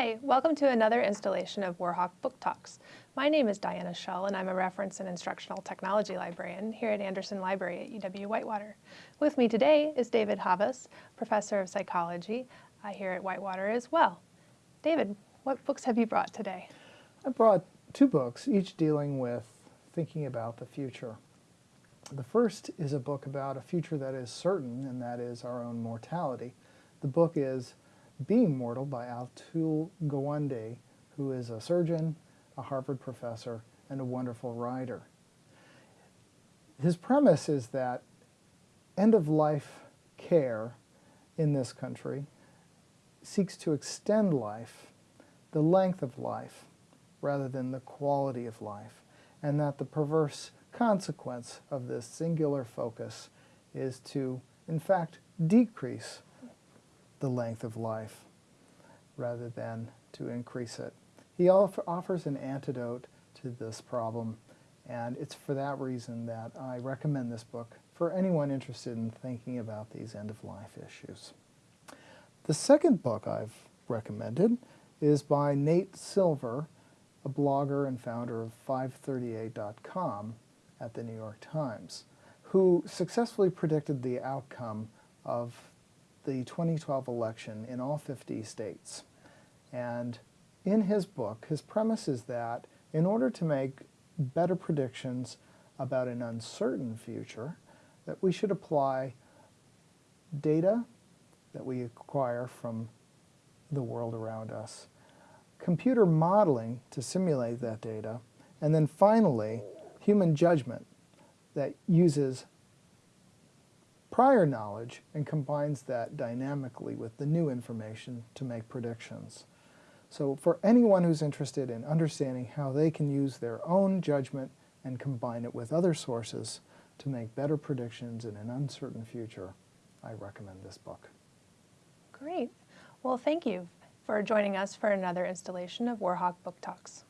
Hi, welcome to another installation of Warhawk Book Talks. My name is Diana Shull and I'm a reference and instructional technology librarian here at Andersen Library at UW-Whitewater. With me today is David Havas, professor of psychology uh, here at Whitewater as well. David, what books have you brought today? I brought two books, each dealing with thinking about the future. The first is a book about a future that is certain, and that is our own mortality. The book is being Mortal by Atul Gawande, who is a surgeon, a Harvard professor, and a wonderful writer. His premise is that end-of-life care in this country seeks to extend life, the length of life, rather than the quality of life, and that the perverse consequence of this singular focus is to, in fact, decrease the length of life rather than to increase it. He offers an antidote to this problem, and it's for that reason that I recommend this book for anyone interested in thinking about these end-of-life issues. The second book I've recommended is by Nate Silver, a blogger and founder of 538.com at the New York Times, who successfully predicted the outcome of the 2012 election in all 50 states. And in his book, his premise is that in order to make better predictions about an uncertain future, that we should apply data that we acquire from the world around us, computer modeling to simulate that data, and then finally, human judgment that uses prior knowledge and combines that dynamically with the new information to make predictions. So for anyone who's interested in understanding how they can use their own judgment and combine it with other sources to make better predictions in an uncertain future, I recommend this book. Great. Well, thank you for joining us for another installation of Warhawk Book Talks.